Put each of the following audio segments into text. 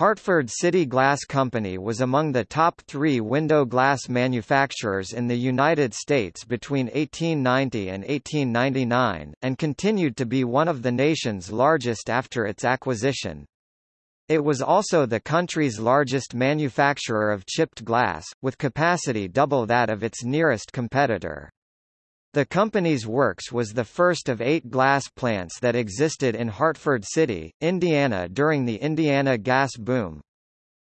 Hartford City Glass Company was among the top three window glass manufacturers in the United States between 1890 and 1899, and continued to be one of the nation's largest after its acquisition. It was also the country's largest manufacturer of chipped glass, with capacity double that of its nearest competitor. The company's works was the first of eight glass plants that existed in Hartford City, Indiana during the Indiana gas boom.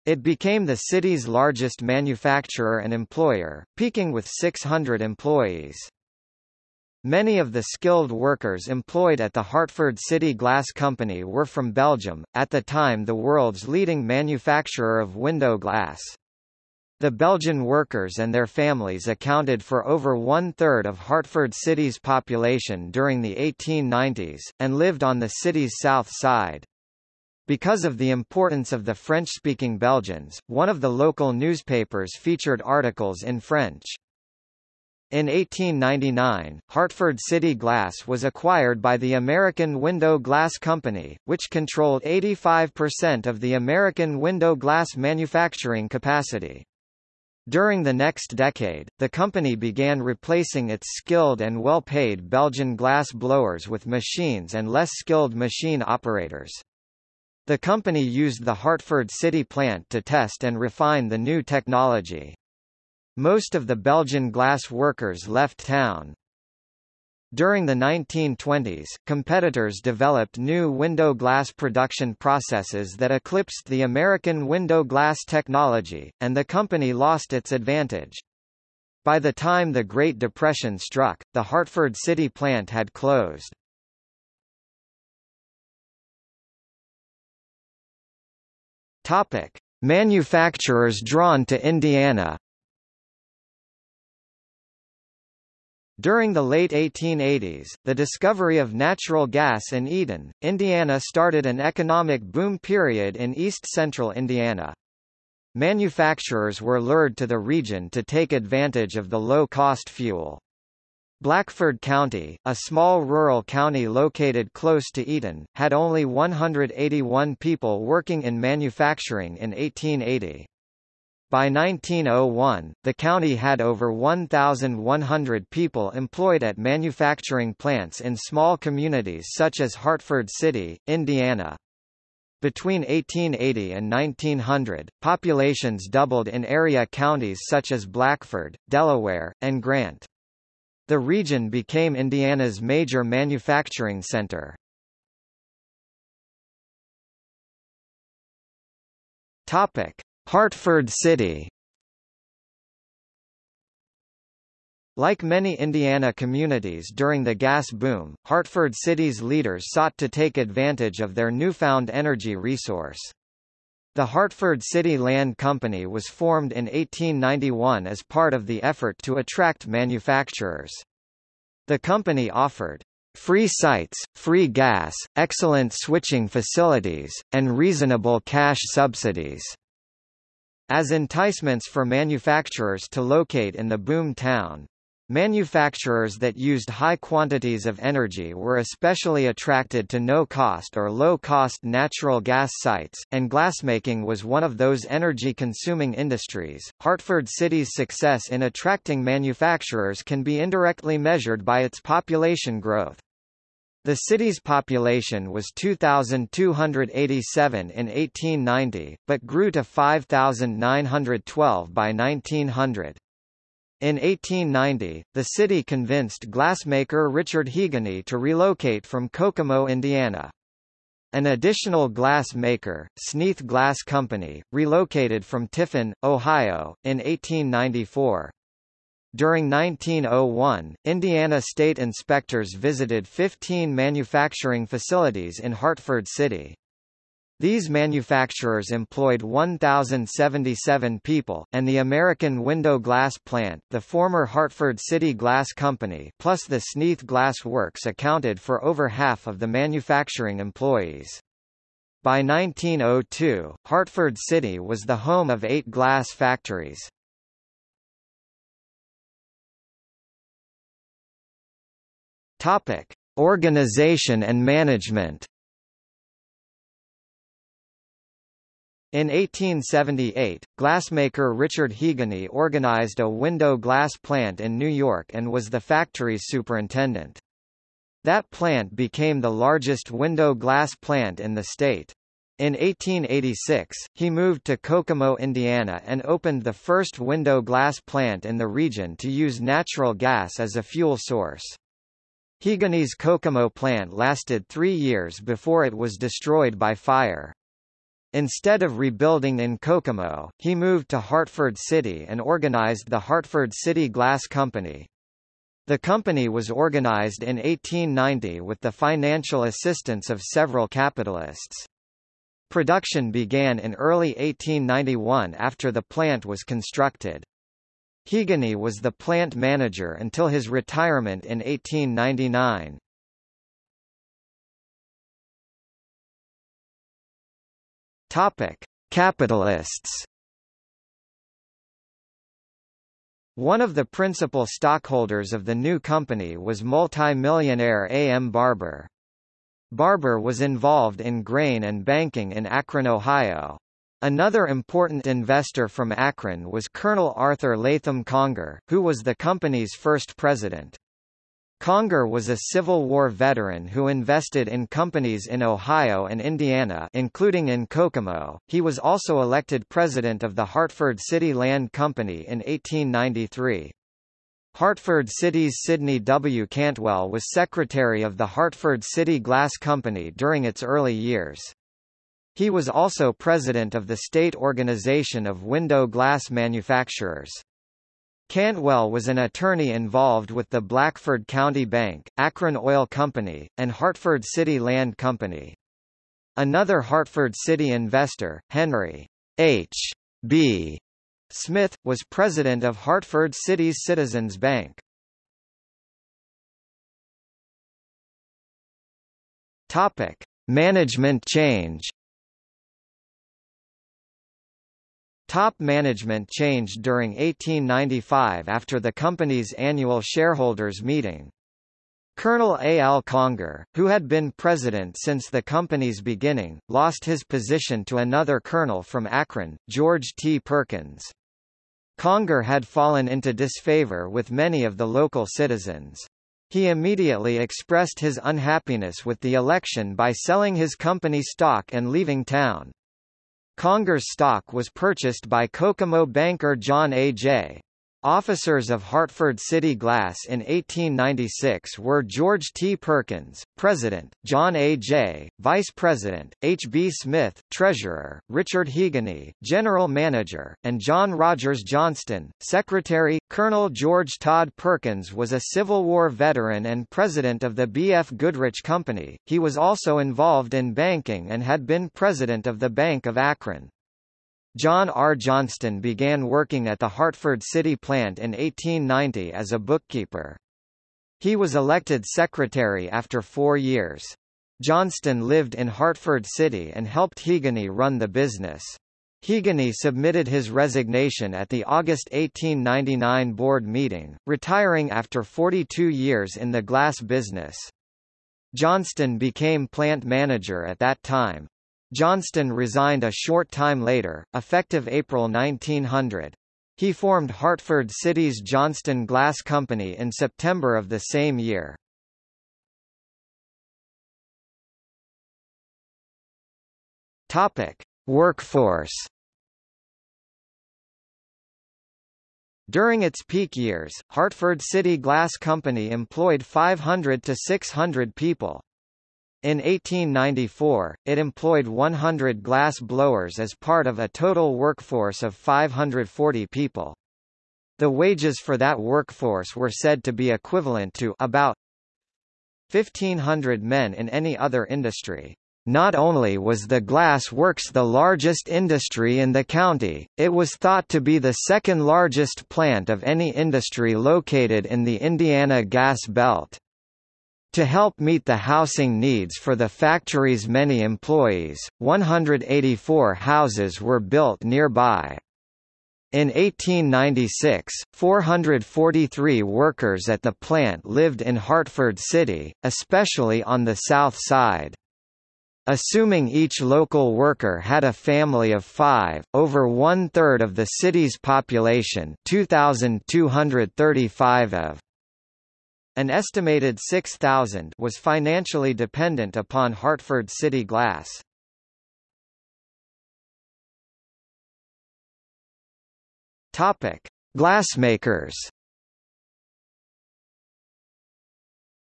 It became the city's largest manufacturer and employer, peaking with 600 employees. Many of the skilled workers employed at the Hartford City Glass Company were from Belgium, at the time the world's leading manufacturer of window glass. The Belgian workers and their families accounted for over one-third of Hartford City's population during the 1890s, and lived on the city's south side. Because of the importance of the French-speaking Belgians, one of the local newspapers featured articles in French. In 1899, Hartford City Glass was acquired by the American Window Glass Company, which controlled 85% of the American window glass manufacturing capacity. During the next decade, the company began replacing its skilled and well-paid Belgian glass blowers with machines and less skilled machine operators. The company used the Hartford City plant to test and refine the new technology. Most of the Belgian glass workers left town. During the 1920s, competitors developed new window glass production processes that eclipsed the American window glass technology, and the company lost its advantage. By the time the Great Depression struck, the Hartford City plant had closed. Topic: Manufacturers drawn to Indiana During the late 1880s, the discovery of natural gas in Eaton, Indiana started an economic boom period in east-central Indiana. Manufacturers were lured to the region to take advantage of the low-cost fuel. Blackford County, a small rural county located close to Eaton, had only 181 people working in manufacturing in 1880. By 1901, the county had over 1,100 people employed at manufacturing plants in small communities such as Hartford City, Indiana. Between 1880 and 1900, populations doubled in area counties such as Blackford, Delaware, and Grant. The region became Indiana's major manufacturing center. Topic: Hartford City Like many Indiana communities during the gas boom, Hartford City's leaders sought to take advantage of their newfound energy resource. The Hartford City Land Company was formed in 1891 as part of the effort to attract manufacturers. The company offered free sites, free gas, excellent switching facilities, and reasonable cash subsidies as enticements for manufacturers to locate in the boom town. Manufacturers that used high quantities of energy were especially attracted to no-cost or low-cost natural gas sites, and glassmaking was one of those energy-consuming industries. Hartford City's success in attracting manufacturers can be indirectly measured by its population growth. The city's population was 2,287 in 1890, but grew to 5,912 by 1900. In 1890, the city convinced glassmaker Richard Heagany to relocate from Kokomo, Indiana. An additional glass maker, Sneath Glass Company, relocated from Tiffin, Ohio, in 1894. During 1901, Indiana state inspectors visited 15 manufacturing facilities in Hartford City. These manufacturers employed 1,077 people, and the American Window Glass Plant, the former Hartford City Glass Company plus the Sneath Glass Works accounted for over half of the manufacturing employees. By 1902, Hartford City was the home of eight glass factories. Topic: Organization and management. In 1878, glassmaker Richard Heagany organized a window glass plant in New York and was the factory's superintendent. That plant became the largest window glass plant in the state. In 1886, he moved to Kokomo, Indiana and opened the first window glass plant in the region to use natural gas as a fuel source. Heagany's Kokomo plant lasted three years before it was destroyed by fire. Instead of rebuilding in Kokomo, he moved to Hartford City and organized the Hartford City Glass Company. The company was organized in 1890 with the financial assistance of several capitalists. Production began in early 1891 after the plant was constructed. Heagany was the plant manager until his retirement in 1899. Topic: Capitalists. One of the principal stockholders of the new company was multi-millionaire A. M. Barber. Barber was involved in grain and banking in Akron, Ohio. Another important investor from Akron was Colonel Arthur Latham Conger, who was the company's first president. Conger was a Civil War veteran who invested in companies in Ohio and Indiana including in Kokomo. He was also elected president of the Hartford City Land Company in 1893. Hartford City's Sidney W. Cantwell was secretary of the Hartford City Glass Company during its early years. He was also president of the state organization of window glass manufacturers. Cantwell was an attorney involved with the Blackford County Bank, Akron Oil Company, and Hartford City Land Company. Another Hartford City investor, Henry H. B. Smith, was president of Hartford City's Citizens Bank. Topic: Management change. Top management changed during 1895 after the company's annual shareholders' meeting. Colonel A. L. Conger, who had been president since the company's beginning, lost his position to another colonel from Akron, George T. Perkins. Conger had fallen into disfavor with many of the local citizens. He immediately expressed his unhappiness with the election by selling his company stock and leaving town. Conger's stock was purchased by Kokomo banker John A. J. Officers of Hartford City Glass in 1896 were George T. Perkins, President, John A. J., Vice President, H. B. Smith, Treasurer, Richard Heagany, General Manager, and John Rogers Johnston, Secretary. Colonel George Todd Perkins was a Civil War veteran and president of the B. F. Goodrich Company. He was also involved in banking and had been president of the Bank of Akron. John R. Johnston began working at the Hartford City plant in 1890 as a bookkeeper. He was elected secretary after four years. Johnston lived in Hartford City and helped Heagany run the business. Heagany submitted his resignation at the August 1899 board meeting, retiring after 42 years in the glass business. Johnston became plant manager at that time. Johnston resigned a short time later, effective April 1900. He formed Hartford City's Johnston Glass Company in September of the same year. Topic: Workforce. During its peak years, Hartford City Glass Company employed 500 to 600 people. In 1894, it employed 100 glass blowers as part of a total workforce of 540 people. The wages for that workforce were said to be equivalent to about 1,500 men in any other industry. Not only was the glass works the largest industry in the county, it was thought to be the second largest plant of any industry located in the Indiana gas belt. To help meet the housing needs for the factory's many employees, 184 houses were built nearby. In 1896, 443 workers at the plant lived in Hartford City, especially on the south side. Assuming each local worker had a family of five, over one-third of the city's population 2,235 of an estimated 6,000 was financially dependent upon Hartford City Glass. Topic: Glassmakers.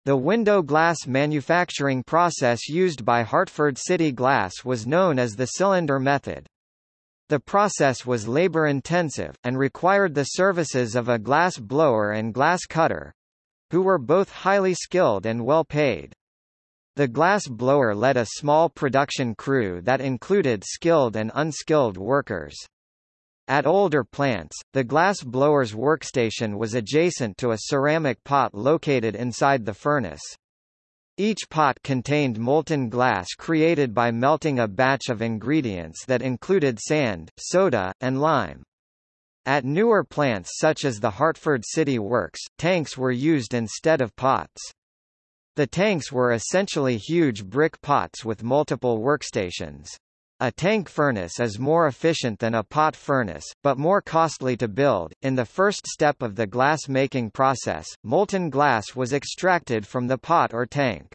The window glass manufacturing process used by Hartford City Glass was known as the cylinder method. The process was labor-intensive, and required the services of a glass blower and glass cutter, who were both highly skilled and well paid. The glass blower led a small production crew that included skilled and unskilled workers. At older plants, the glass blower's workstation was adjacent to a ceramic pot located inside the furnace. Each pot contained molten glass created by melting a batch of ingredients that included sand, soda, and lime. At newer plants such as the Hartford City Works, tanks were used instead of pots. The tanks were essentially huge brick pots with multiple workstations. A tank furnace is more efficient than a pot furnace, but more costly to build. In the first step of the glass making process, molten glass was extracted from the pot or tank.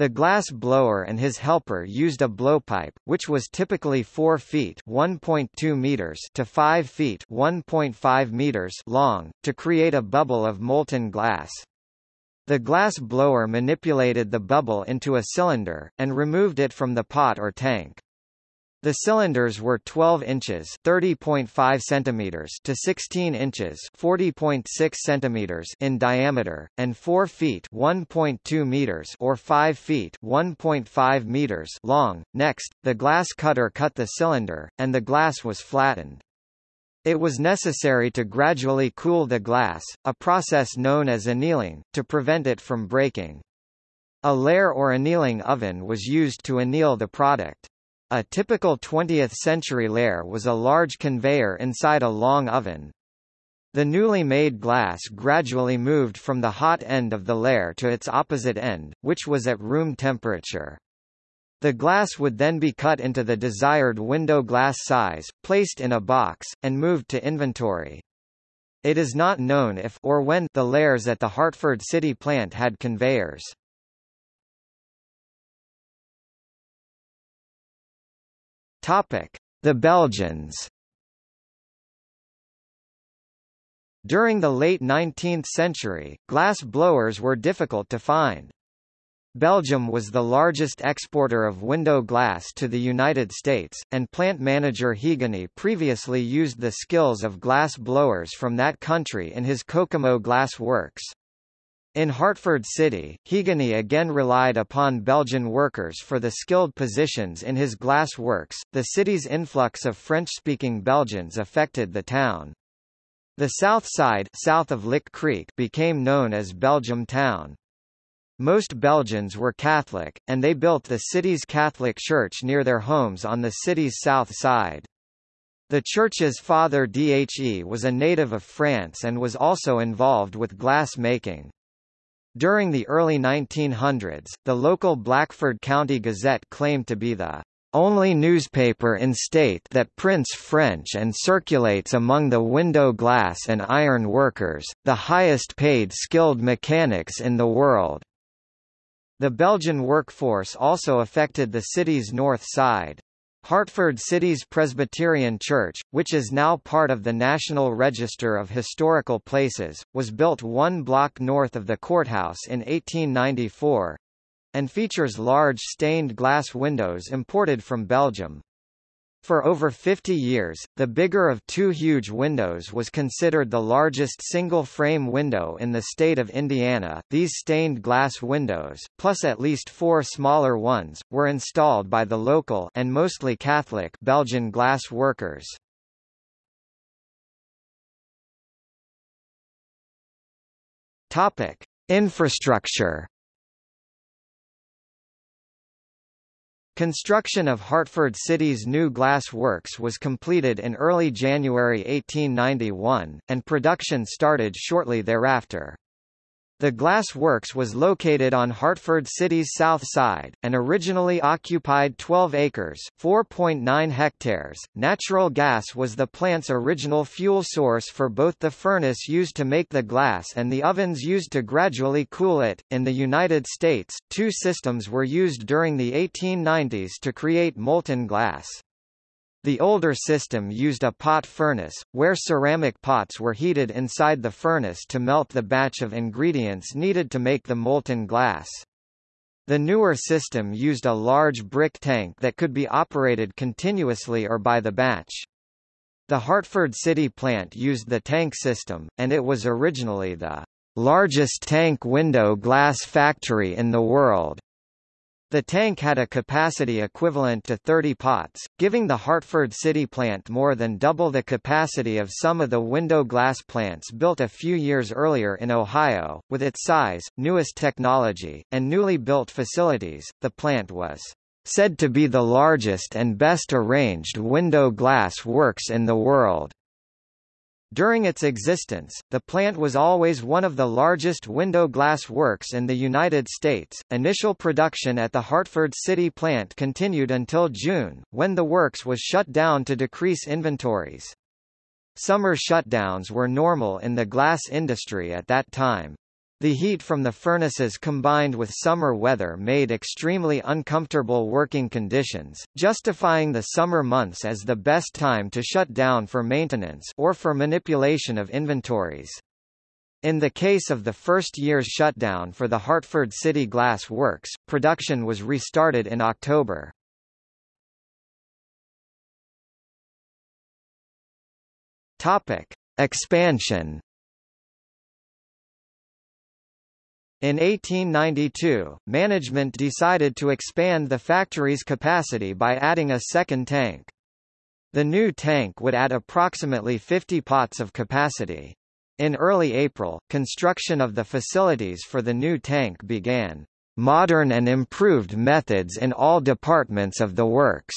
The glass blower and his helper used a blowpipe, which was typically 4 feet (1.2 meters) to 5 feet (1.5 meters) long, to create a bubble of molten glass. The glass blower manipulated the bubble into a cylinder, and removed it from the pot or tank. The cylinders were 12 inches (30.5 centimeters) to 16 inches (40.6 centimeters) in diameter and 4 feet (1.2 meters) or 5 feet (1.5 meters) long. Next, the glass cutter cut the cylinder and the glass was flattened. It was necessary to gradually cool the glass, a process known as annealing, to prevent it from breaking. A lehr or annealing oven was used to anneal the product. A typical 20th-century lehr was a large conveyor inside a long oven. The newly made glass gradually moved from the hot end of the lehr to its opposite end, which was at room temperature. The glass would then be cut into the desired window glass size, placed in a box, and moved to inventory. It is not known if or when the lehrs at the Hartford City plant had conveyors. The Belgians. During the late 19th century, glass blowers were difficult to find. Belgium was the largest exporter of window glass to the United States, and plant manager Heagany previously used the skills of glass blowers from that country in his Kokomo Glass Works. In Hartford City, Heagany again relied upon Belgian workers for the skilled positions in his glass works. The city's influx of French-speaking Belgians affected the town. The south side south of Lick Creek became known as Belgium Town. Most Belgians were Catholic, and they built the city's Catholic church near their homes on the city's south side. The church's father Dhe was a native of France and was also involved with glass making. During the early 1900s, the local Blackford County Gazette claimed to be the only newspaper in state that prints French and circulates among the window glass and iron workers, the highest paid skilled mechanics in the world. The Belgian workforce also affected the city's north side. Hartford City's Presbyterian Church, which is now part of the National Register of Historical Places, was built one block north of the courthouse in 1894 and features large stained glass windows imported from Belgium. For over 50 years, the bigger of two huge windows was considered the largest single-frame window in the state of Indiana. These stained glass windows, plus at least four smaller ones, were installed by the local and mostly Catholic Belgian glass workers. Topic: Infrastructure Construction of Hartford City's new glass works was completed in early January 1891, and production started shortly thereafter. The glass works was located on Hartford City's south side, and originally occupied 12 acres 4.9 hectares. Natural gas was the plant's original fuel source for both the furnace used to make the glass and the ovens used to gradually cool it. In the United States, two systems were used during the 1890s to create molten glass. The older system used a pot furnace, where ceramic pots were heated inside the furnace to melt the batch of ingredients needed to make the molten glass. The newer system used a large brick tank that could be operated continuously or by the batch. The Hartford City plant used the tank system, and it was originally the largest tank window glass factory in the world. The tank had a capacity equivalent to 30 pots, giving the Hartford City plant more than double the capacity of some of the window glass plants built a few years earlier in Ohio. With its size, newest technology, and newly built facilities, the plant was said to be the largest and best arranged window glass works in the world. During its existence, the plant was always one of the largest window glass works in the United States. Initial production at the Hartford City plant continued until June, when the works was shut down to decrease inventories. Summer shutdowns were normal in the glass industry at that time. The heat from the furnaces combined with summer weather made extremely uncomfortable working conditions, justifying the summer months as the best time to shut down for maintenance or for manipulation of inventories. In the case of the first year's shutdown for the Hartford City Glass Works, production was restarted in October. Topic: Expansion In 1892, management decided to expand the factory's capacity by adding a second tank. The new tank would add approximately 50 pots of capacity. In early April, construction of the facilities for the new tank began. Modern and improved methods in all departments of the works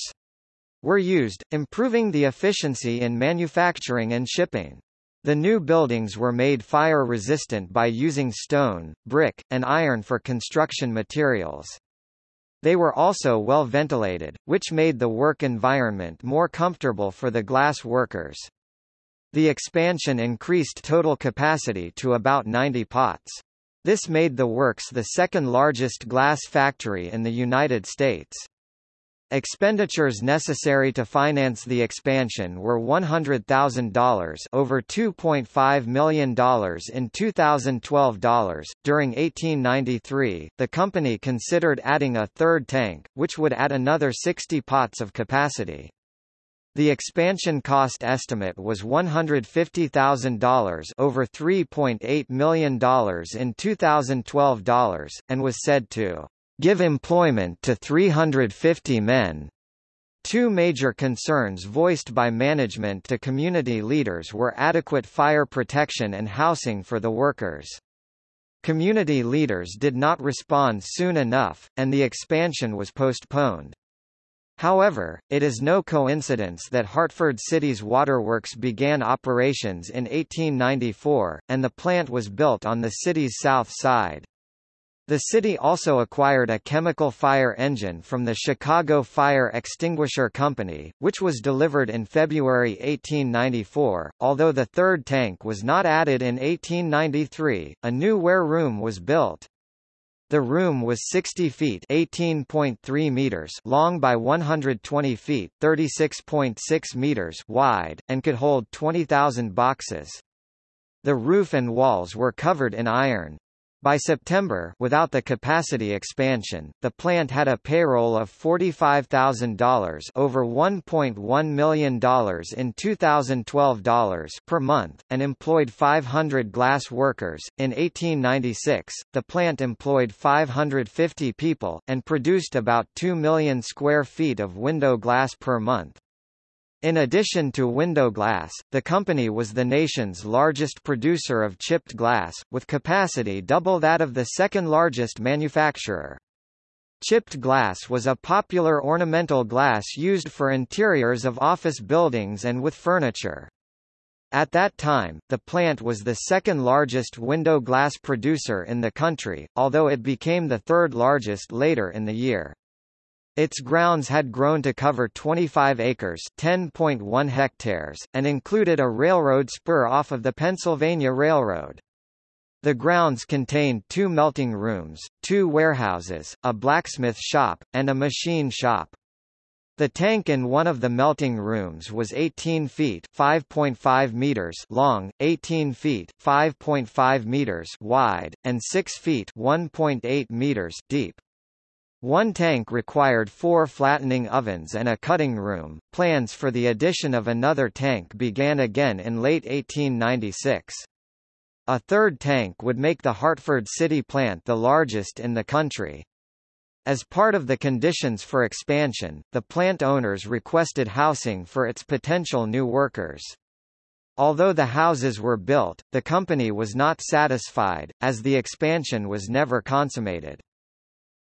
were used, improving the efficiency in manufacturing and shipping. The new buildings were made fire-resistant by using stone, brick, and iron for construction materials. They were also well ventilated, which made the work environment more comfortable for the glass workers. The expansion increased total capacity to about 90 pots. This made the works the second largest glass factory in the United States. Expenditures necessary to finance the expansion were $100,000 over $2.5 million in 2012 dollars. During 1893, the company considered adding a third tank, which would add another 60 pots of capacity. The expansion cost estimate was $150,000 over $3.8 million in 2012 dollars, and was said to give employment to 350 men. Two major concerns voiced by management to community leaders were adequate fire protection and housing for the workers. Community leaders did not respond soon enough, and the expansion was postponed. However, it is no coincidence that Hartford City's waterworks began operations in 1894, and the plant was built on the city's south side. The city also acquired a chemical fire engine from the Chicago Fire Extinguisher Company, which was delivered in February 1894. Although the third tank was not added in 1893, a new ware room was built. The room was 60 feet (18.3 meters) long by 120 feet (36.6 meters) wide, and could hold 20,000 boxes. The roof and walls were covered in iron. By September, without the capacity expansion, the plant had a payroll of $45,000 over $1.1 million in 2012 dollars per month, and employed 500 glass workers. In 1896, the plant employed 550 people, and produced about 2 million square feet of window glass per month. In addition to window glass, the company was the nation's largest producer of chipped glass, with capacity double that of the second largest manufacturer. Chipped glass was a popular ornamental glass used for interiors of office buildings and with furniture. At that time, the plant was the second largest window glass producer in the country, although it became the third largest later in the year. Its grounds had grown to cover 25 acres (10.1 hectares) and included a railroad spur off of the Pennsylvania Railroad. The grounds contained two melting rooms, two warehouses, a blacksmith shop, and a machine shop. The tank in one of the melting rooms was 18 feet (5.5 meters) long, 18 feet (5.5 meters) wide, and 6 feet (1.8 meters) deep. One tank required four flattening ovens and a cutting room. Plans for the addition of another tank began again in late 1896. A third tank would make the Hartford City plant the largest in the country. As part of the conditions for expansion, the plant owners requested housing for its potential new workers. Although the houses were built, the company was not satisfied, as the expansion was never consummated.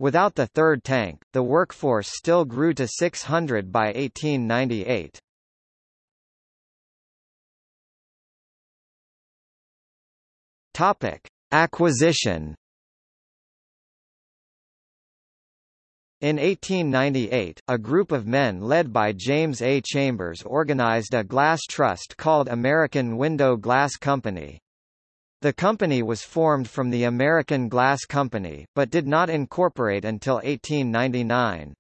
Without the third tank, the workforce still grew to 600 by 1898. Topic: Acquisition. In 1898, a group of men led by James A. Chambers organized a glass trust called American Window Glass Company. The company was formed from the American Glass Company, but did not incorporate until 1899.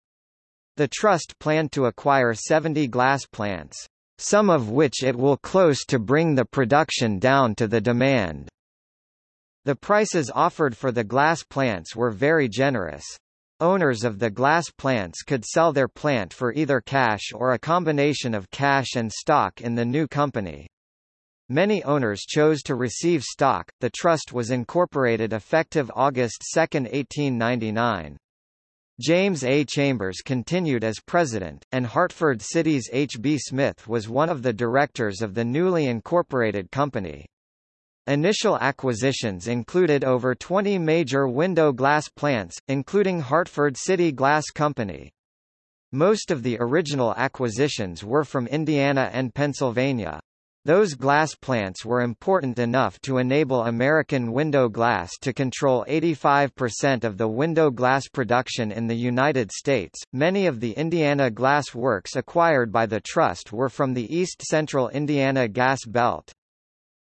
The trust planned to acquire 70 glass plants, some of which it will close to bring the production down to the demand. The prices offered for the glass plants were very generous. Owners of the glass plants could sell their plant for either cash or a combination of cash and stock in the new company. Many owners chose to receive stock. The trust was incorporated effective August 2, 1899. James A. Chambers continued as president, and Hartford City's H. B. Smith was one of the directors of the newly incorporated company. Initial acquisitions included over 20 major window glass plants, including Hartford City Glass Company. Most of the original acquisitions were from Indiana and Pennsylvania. Those glass plants were important enough to enable American Window Glass to control 85% of the window glass production in the United States. Many of the Indiana glass works acquired by the trust were from the East Central Indiana Gas Belt.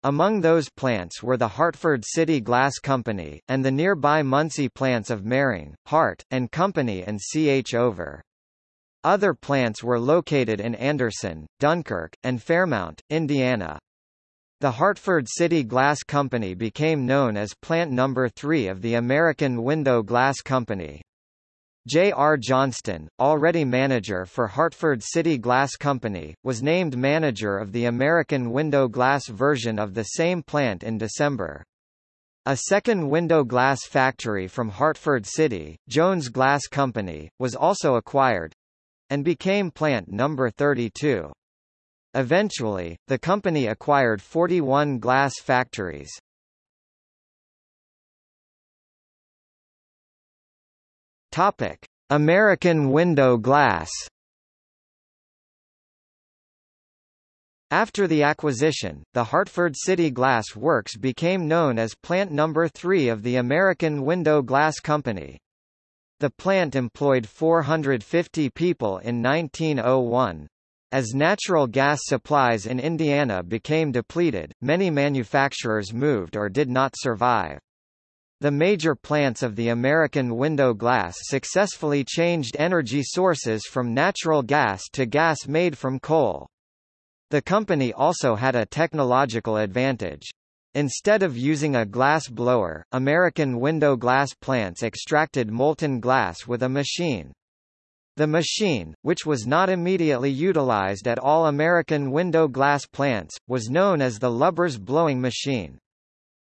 Among those plants were the Hartford City Glass Company, and the nearby Muncie plants of Mering, Hart, and Company and C. H. Over. Other plants were located in Anderson, Dunkirk, and Fairmount, Indiana. The Hartford City Glass Company became known as Plant Number 3 of the American Window Glass Company. J. R. Johnston, already manager for Hartford City Glass Company, was named manager of the American Window Glass version of the same plant in December. A second window glass factory from Hartford City, Jones Glass Company, was also acquired, and became plant number 32. Eventually, the company acquired 41 glass factories. Topic: American window glass. After the acquisition, the Hartford City Glass Works became known as Plant Number 3 of the American Window Glass Company. The plant employed 450 people in 1901. As natural gas supplies in Indiana became depleted, many manufacturers moved or did not survive. The major plants of the American window glass successfully changed energy sources from natural gas to gas made from coal. The company also had a technological advantage. Instead of using a glass blower, American window glass plants extracted molten glass with a machine. The machine, which was not immediately utilized at all American window glass plants, was known as the Lubbers blowing machine.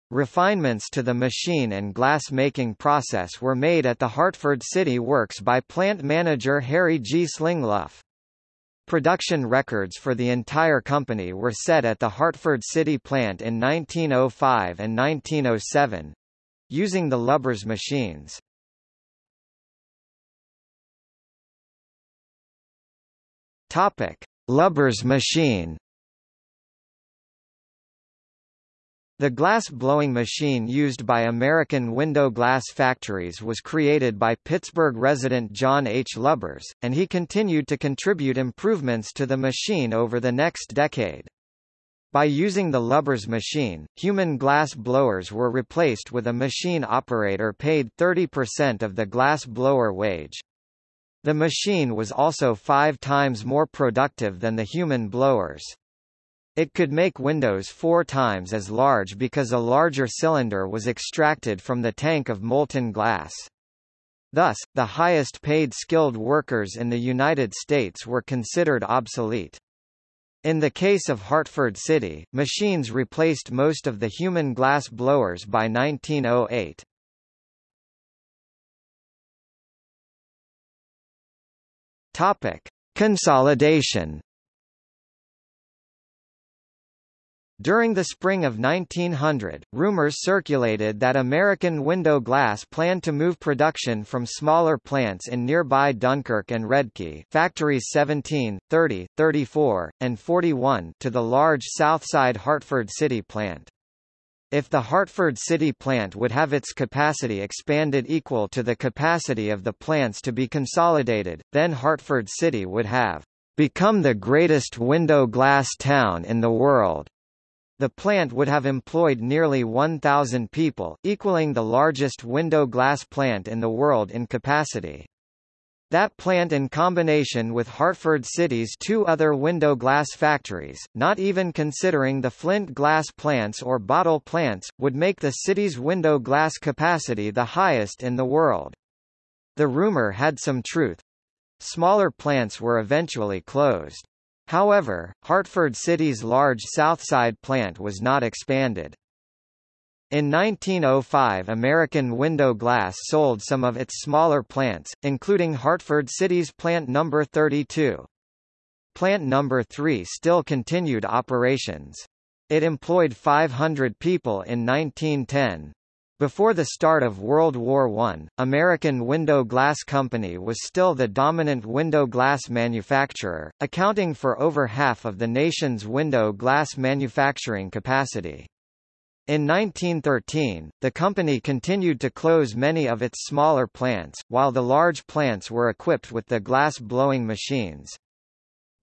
Refinements to the machine and glass-making process were made at the Hartford City Works by plant manager Harry G. Slingluff. Production records for the entire company were set at the Hartford City plant in 1905 and 1907 using the Lubbers machines. Topic: Lubbers machine The glass-blowing machine used by American window glass factories was created by Pittsburgh resident John H. Lubbers, and he continued to contribute improvements to the machine over the next decade. By using the Lubbers machine, human glass blowers were replaced with a machine operator paid 30% of the glass blower wage. The machine was also five times more productive than the human blowers. It could make windows four times as large because a larger cylinder was extracted from the tank of molten glass. Thus, the highest paid skilled workers in the United States were considered obsolete. In the case of Hartford City, machines replaced most of the human glass blowers by 1908. Topic: Consolidation During the spring of 1900, rumors circulated that American Window Glass planned to move production from smaller plants in nearby Dunkirk and Redkey factories 17, 30, 34, and 41 to the large Southside Hartford City plant. If the Hartford City plant would have its capacity expanded equal to the capacity of the plants to be consolidated, then Hartford City would have become the greatest window glass town in the world. The plant would have employed nearly 1,000 people, equaling the largest window glass plant in the world in capacity. That plant in combination with Hartford City's two other window glass factories, not even considering the Flint glass plants or bottle plants, would make the city's window glass capacity the highest in the world. The rumor had some truth. Smaller plants were eventually closed. However, Hartford City's large Southside plant was not expanded. In 1905 American Window Glass sold some of its smaller plants, including Hartford City's Plant No. 32. Plant No. 3 still continued operations. It employed 500 people in 1910. Before the start of World War I, American Window Glass Company was still the dominant window glass manufacturer, accounting for over half of the nation's window glass manufacturing capacity. In 1913, the company continued to close many of its smaller plants, while the large plants were equipped with the glass-blowing machines.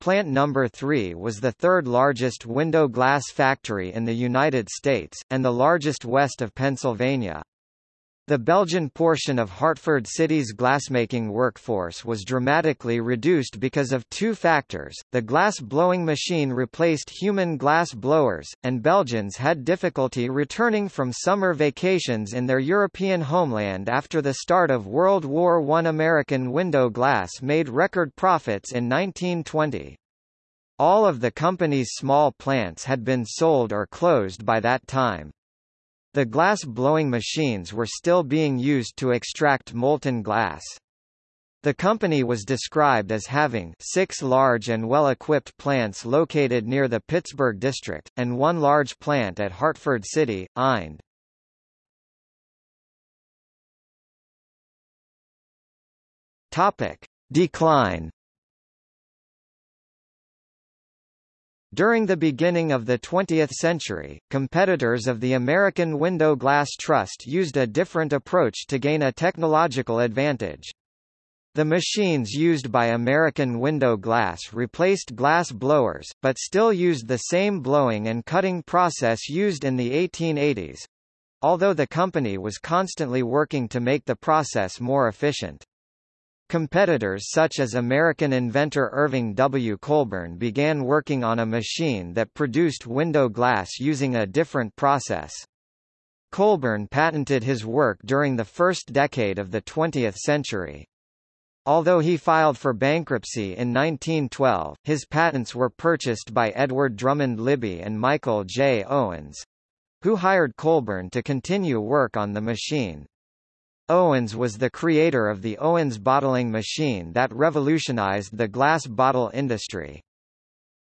Plant number 3 was the third largest window glass factory in the United States, and the largest west of Pennsylvania. The Belgian portion of Hartford City's glassmaking workforce was dramatically reduced because of two factors, the glass-blowing machine replaced human glass blowers, and Belgians had difficulty returning from summer vacations in their European homeland after the start of World War I. American window glass made record profits in 1920. All of the company's small plants had been sold or closed by that time. The glass-blowing machines were still being used to extract molten glass. The company was described as having six large and well-equipped plants located near the Pittsburgh district, and one large plant at Hartford City, Ind. Topic. Decline During the beginning of the 20th century, competitors of the American Window Glass Trust used a different approach to gain a technological advantage. The machines used by American Window Glass replaced glass blowers, but still used the same blowing and cutting process used in the 1880s, although the company was constantly working to make the process more efficient. Competitors such as American inventor Irving W. Colburn began working on a machine that produced window glass using a different process. Colburn patented his work during the first decade of the 20th century. Although he filed for bankruptcy in 1912, his patents were purchased by Edward Drummond Libbey and Michael J. Owens, who hired Colburn to continue work on the machine. Owens was the creator of the Owens bottling machine that revolutionized the glass bottle industry.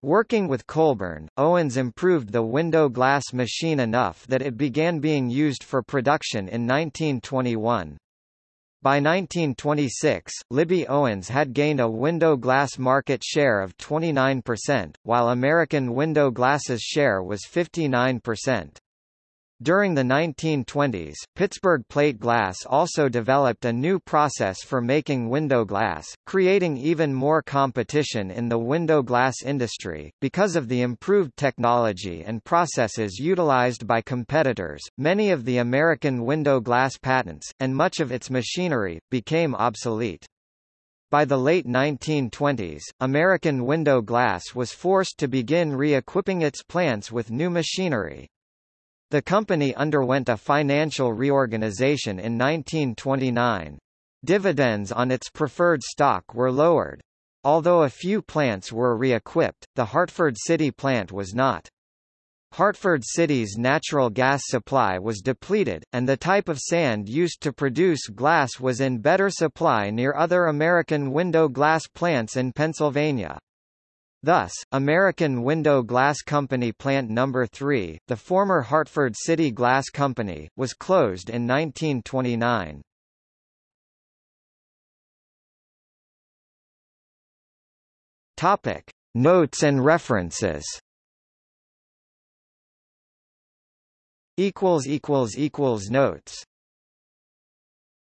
Working with Colburn, Owens improved the window glass machine enough that it began being used for production in 1921. By 1926, Libbey Owens had gained a window glass market share of 29%, while American Window Glass's share was 59%. During the 1920s, Pittsburgh Plate Glass also developed a new process for making window glass, creating even more competition in the window glass industry. Because of the improved technology and processes utilized by competitors, many of the American window glass patents, and much of its machinery, became obsolete. By the late 1920s, American window glass was forced to begin re-equipping its plants with new machinery. The company underwent a financial reorganization in 1929. Dividends on its preferred stock were lowered. Although a few plants were re-equipped, the Hartford City plant was not. Hartford City's natural gas supply was depleted, and the type of sand used to produce glass was in better supply near other American window glass plants in Pennsylvania. Thus, American Window Glass Company Plant No. 3, the former Hartford City Glass Company, was closed in 1929. Topic. Notes and references Notes